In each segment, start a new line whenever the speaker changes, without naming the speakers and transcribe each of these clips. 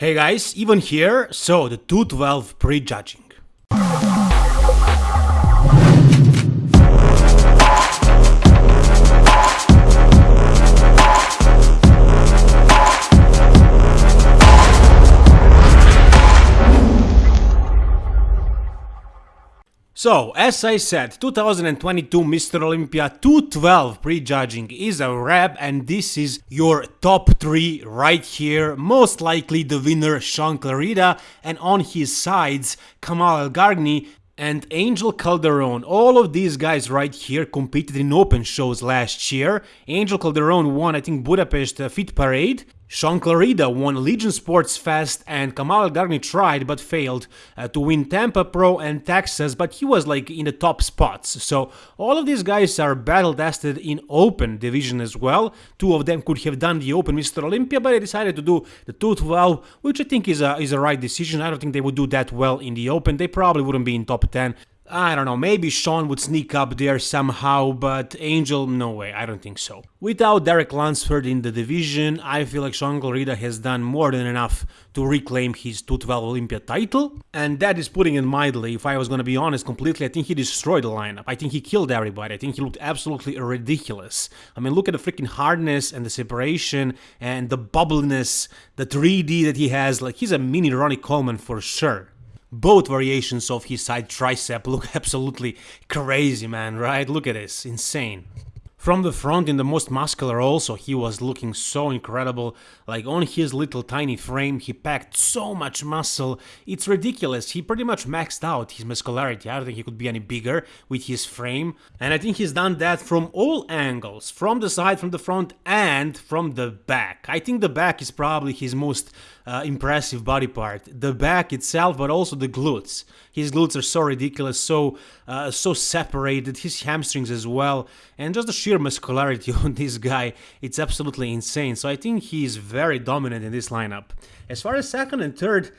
Hey guys, even here, so the 212 prejudging. So, as I said, 2022 Mr. Olympia 212 prejudging is a wrap and this is your top 3 right here. Most likely the winner Shaun Clarida and on his sides Kamal Elgargni and Angel Calderon. All of these guys right here competed in open shows last year. Angel Calderon won I think Budapest uh, Fit Parade Shaun Clarida won Legion Sports Fest and Kamal Gargni tried but failed uh, to win Tampa Pro and Texas, but he was like in the top spots. So all of these guys are battle tested in open division as well. Two of them could have done the open Mr. Olympia, but they decided to do the 212, which I think is a, is a right decision. I don't think they would do that well in the open. They probably wouldn't be in top 10. I don't know, maybe Shaun would sneak up there somehow, but Angel, no way, I don't think so. Without Derek Lunsford in the division, I feel like Shaun Clarida has done more than enough to reclaim his 212 Olympia title, and that is putting it mildly. If I was gonna be honest completely, I think he destroyed the lineup. I think he killed everybody. I think he looked absolutely ridiculous. I mean, look at the freaking hardness and the separation and the bubbliness, the 3D that he has. Like, he's a mini Ronnie Coleman for sure both variations of his side tricep look absolutely crazy, man, right? Look at this, insane. From the front in the most muscular also he was looking so incredible, like on his little tiny frame he packed so much muscle, it's ridiculous, he pretty much maxed out his muscularity, I don't think he could be any bigger with his frame, and I think he's done that from all angles, from the side, from the front and from the back. I think the back is probably his most uh, impressive body part, the back itself but also the glutes. His glutes are so ridiculous, so uh, so separated, his hamstrings as well, and just the muscularity on this guy, it's absolutely insane. So I think he's very dominant in this lineup. As far as second and third,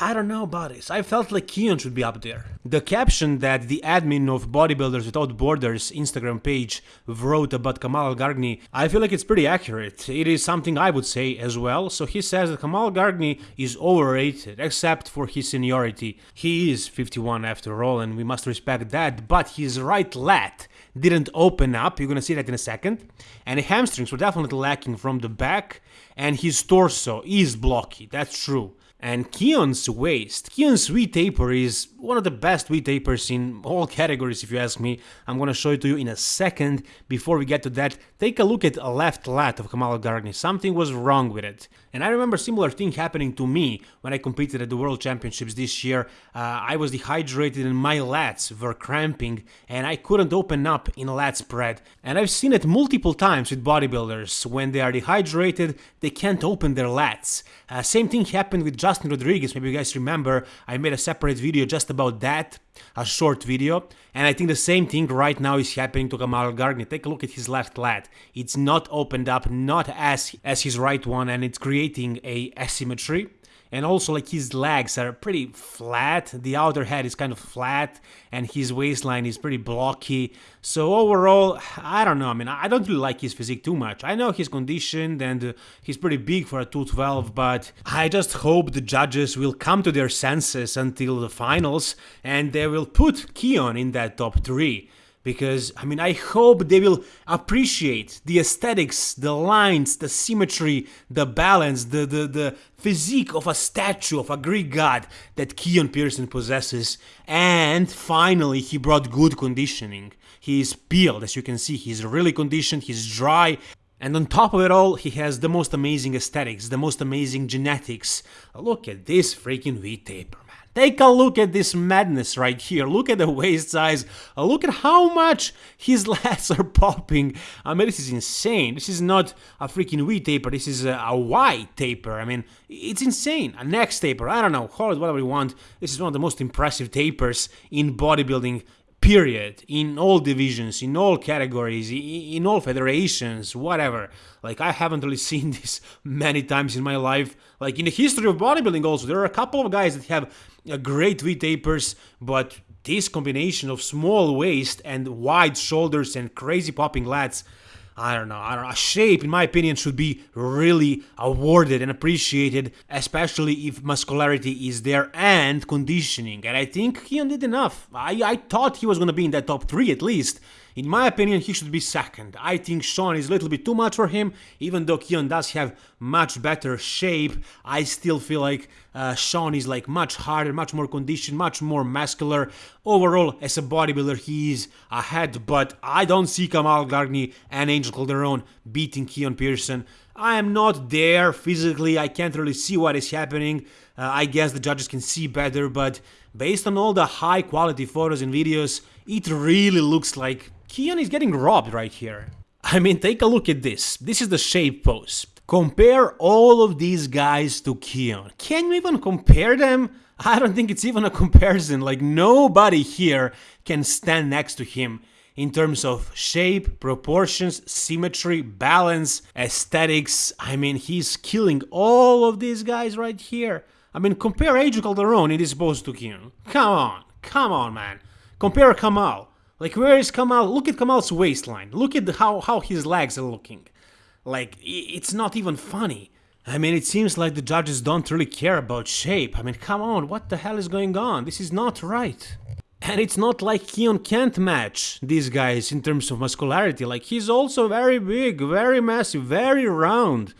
I don't know about this. I felt like Keon should be up there. The caption that the admin of Bodybuilders Without Borders Instagram page wrote about Kamal Gargni, I feel like it's pretty accurate. It is something I would say as well. So he says that Kamal Gargni is overrated, except for his seniority. He is 51 after all, and we must respect that, but his right lat didn't open up, you're gonna see that in a second, and hamstrings were definitely lacking from the back, and his torso is blocky, that's true. And Keon's waist, Keon's V-taper is one of the best V-tapers in all categories if you ask me. I'm gonna show it to you in a second. Before we get to that, take a look at a left lat of Kamal Elgargni. Something was wrong with it. And I remember similar thing happening to me when I competed at the World Championships this year. Uh, I was dehydrated and my lats were cramping and I couldn't open up in lat spread. And I've seen it multiple times with bodybuilders. When they are dehydrated, they can't open their lats. Uh, same thing happened with Justin Rodriguez, maybe you guys remember, I made a separate video just about that, a short video, and I think the same thing right now is happening to Kamal Elgargni. Take a look at his left lat. It's not opened up, not as, as his right one, and it's creating a asymmetry and also like his legs are pretty flat. The outer head is kind of flat and his waistline is pretty blocky. So overall i don't know. I mean i don't really like his physique too much. I know he's conditioned and he's pretty big for a 212 but i just hope the judges will come to their senses until the finals and they will put keon in that top 3 because I mean I hope they will appreciate the aesthetics, the lines, the symmetry, the balance, the the, the physique of a statue of a Greek god that Keon Pearson possesses. And finally he brought good conditioning. He is peeled as you can see, he's really conditioned, he's dry. And on top of it all, he has the most amazing aesthetics, the most amazing genetics. Look at this freaking V-taper, Take a look at this madness right here. Look at the waist size. Uh, look at how much his lats are popping. I mean, this is insane. This is not a freaking V taper. This is a, Y taper. I mean, it's insane. A next taper. I don't know. Call it whatever you want. This is one of the most impressive tapers in bodybuilding period in all divisions in all categories in all federations whatever. Like i haven't really seen this many times in my life. Like in the history of bodybuilding also there are a couple of guys that have a great v tapers but this combination of small waist and wide shoulders and crazy popping lats I don't know, I don't know. Shape, in my opinion, should be really awarded and appreciated, especially if muscularity is there and conditioning. And I think Keon did enough. I, I thought he was gonna be in that top three at least. In my opinion, he should be second. I think Shaun is a little bit too much for him, even though Keon does have much better shape. I still feel like uh, Shaun is like much harder, much more conditioned, much more muscular. Overall, as a bodybuilder, he is ahead, but I don't see Kamal Gargni and Angel Calderon beating Keon Pearson. I am not there physically, I can't really see what is happening. Uh, I guess the judges can see better, but based on all the high quality photos and videos, it really looks like Keon is getting robbed right here. I mean, take a look at this. This is the shape pose. Compare all of these guys to Keon. Can you even compare them? I don't think it's even a comparison. Like, nobody here can stand next to him in terms of shape, proportions, symmetry, balance, aesthetics. I mean, he's killing all of these guys right here. I mean, compare Angel Calderon in this pose to Keon. Come on, come on, man. Compare Kamal. Like, where is Kamal? Look at Kamal's waistline. Look at how, how his legs are looking. Like, it's not even funny. I mean, it seems like the judges don't really care about shape. I mean, come on, what the hell is going on? This is not right. And it's not like Keon can't match these guys in terms of muscularity. Like, he's also very big, very massive, very round.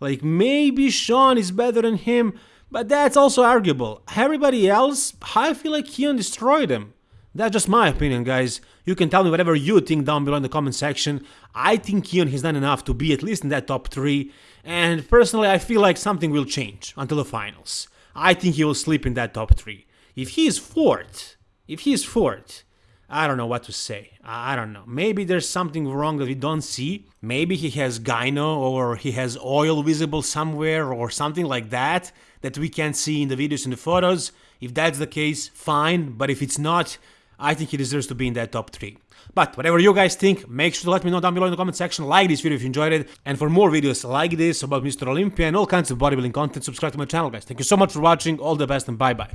Like, maybe Shaun is better than him, but that's also arguable. Everybody else, I feel like Keon destroyed him. That's just my opinion, guys. You can tell me whatever you think down below in the comment section. I think Keon has done enough to be at least in that top 3, and personally I feel like something will change until the finals. I think he will sleep in that top 3. If he is 4th, if he is 4th, I don't know what to say. I don't know. Maybe there's something wrong that we don't see. Maybe he has gyno or he has oil visible somewhere or something like that that we can't see in the videos and the photos. If that's the case, fine. But if it's not, I think he deserves to be in that top 3. But whatever you guys think, make sure to let me know down below in the comment section, like this video if you enjoyed it, and for more videos like this about Mr. Olympia and all kinds of bodybuilding content, subscribe to my channel guys. Thank you so much for watching, all the best and bye bye.